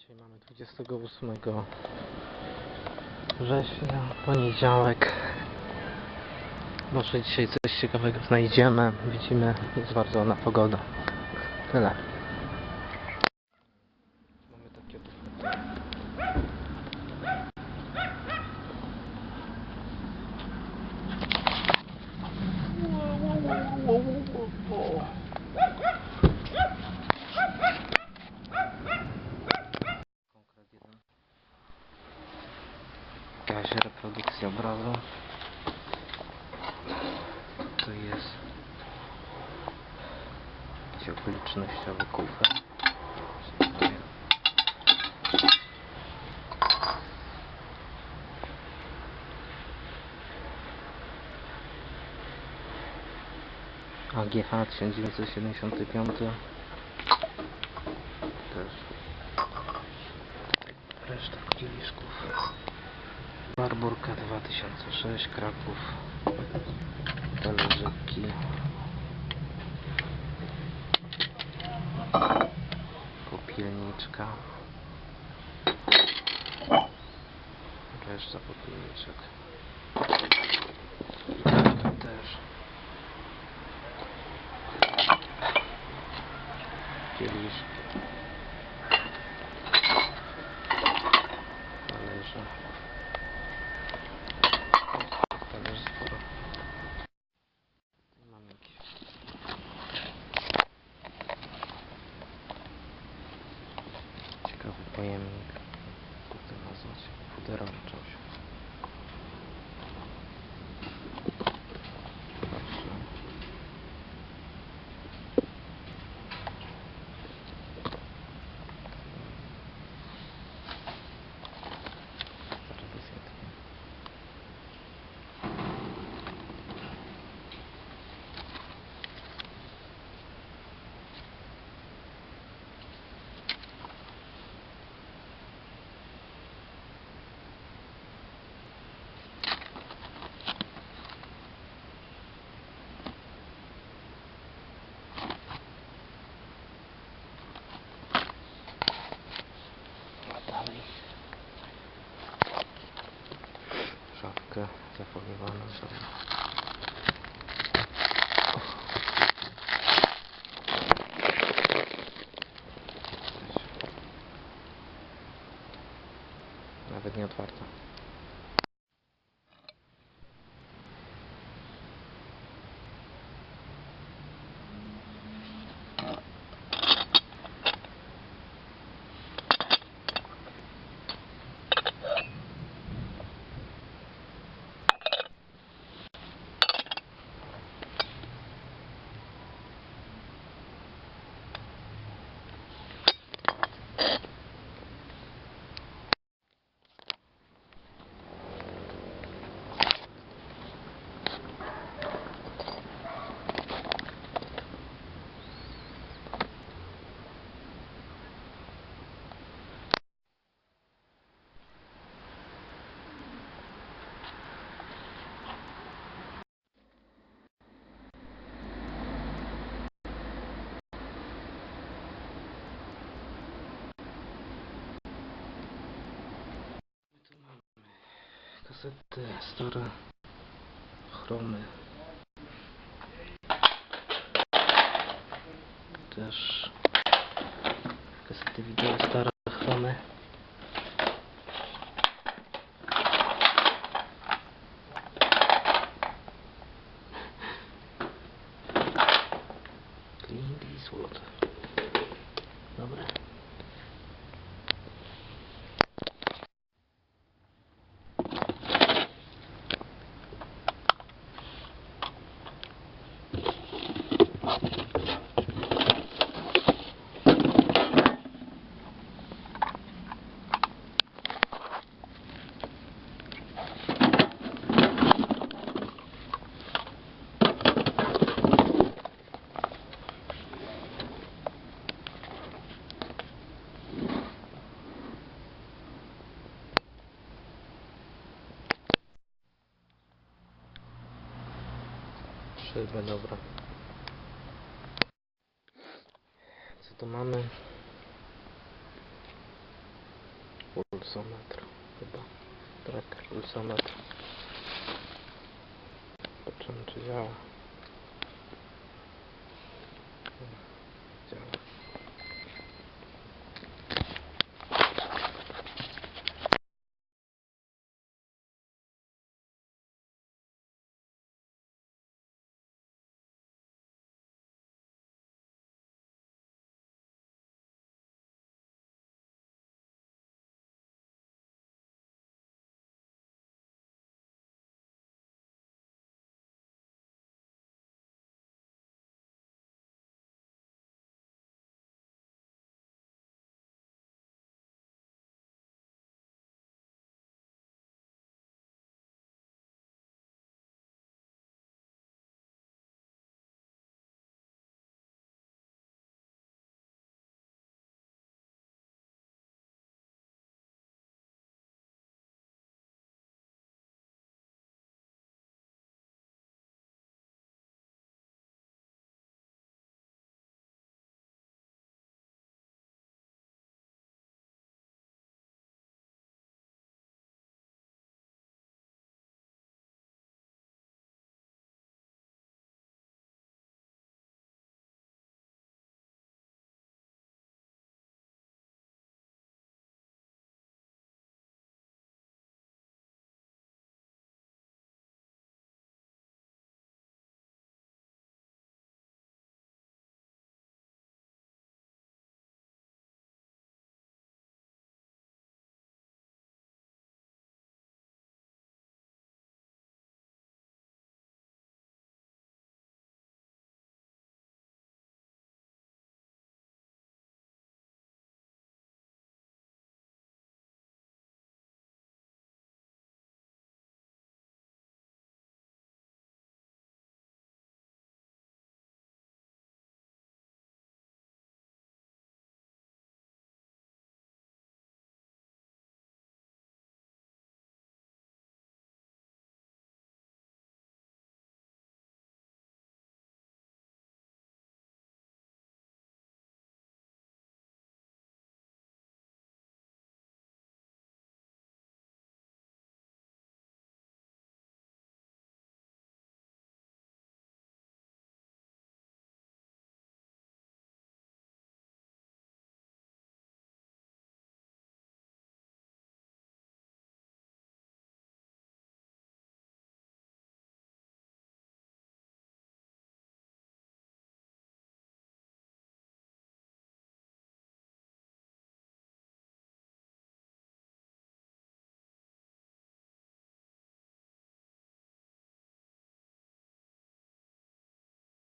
Dzisiaj mamy 28 września, poniedziałek. Może dzisiaj coś ciekawego znajdziemy. Widzimy, jest bardzo ładna pogoda. Tyle. Jakaś reprodukcja obrazu. To jest jakiś okolicznościowy kufer. AGH 1975 też reszta kieliszków Barburka 2006 Kraków talerzyki popielniczka. Reszta popielniczek. Też. Kieliszki. Talerze как бы паяльник, как это назвать, фудорант. Zafoliowaną sobie. Nawet nie otwarta. сказати, стара хроми. Теж казати відео Szybę, dobra. Co tu mamy? Pulsometr chyba. Tracker pulsometr. Zobaczymy czy działa.